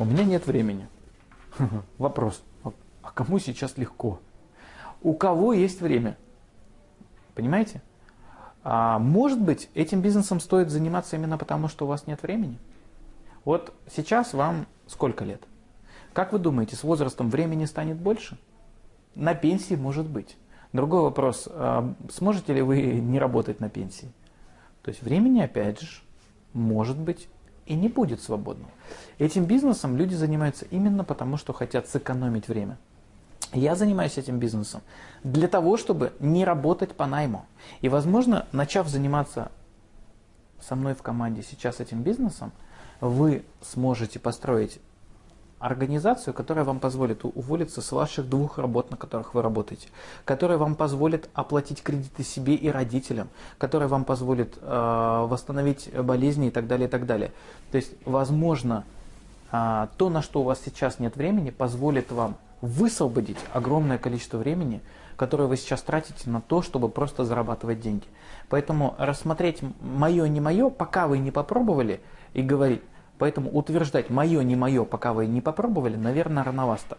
У меня нет времени. Вопрос, а кому сейчас легко? У кого есть время? Понимаете? А может быть, этим бизнесом стоит заниматься именно потому, что у вас нет времени? Вот сейчас вам сколько лет? Как вы думаете, с возрастом времени станет больше? На пенсии может быть. Другой вопрос, а сможете ли вы не работать на пенсии? То есть времени, опять же, может быть и не будет свободного. Этим бизнесом люди занимаются именно потому, что хотят сэкономить время. Я занимаюсь этим бизнесом для того, чтобы не работать по найму. И, возможно, начав заниматься со мной в команде сейчас этим бизнесом, вы сможете построить организацию, которая вам позволит уволиться с ваших двух работ, на которых вы работаете, которая вам позволит оплатить кредиты себе и родителям, которая вам позволит э, восстановить болезни и так далее, и так далее. То есть, возможно, э, то, на что у вас сейчас нет времени, позволит вам высвободить огромное количество времени, которое вы сейчас тратите на то, чтобы просто зарабатывать деньги. Поэтому рассмотреть мое, не мое, пока вы не попробовали, и говорить, Поэтому утверждать мое, не мое, пока вы не попробовали, наверное, рановато.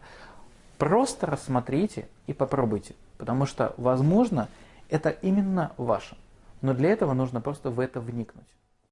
Просто рассмотрите и попробуйте, потому что, возможно, это именно ваше. Но для этого нужно просто в это вникнуть.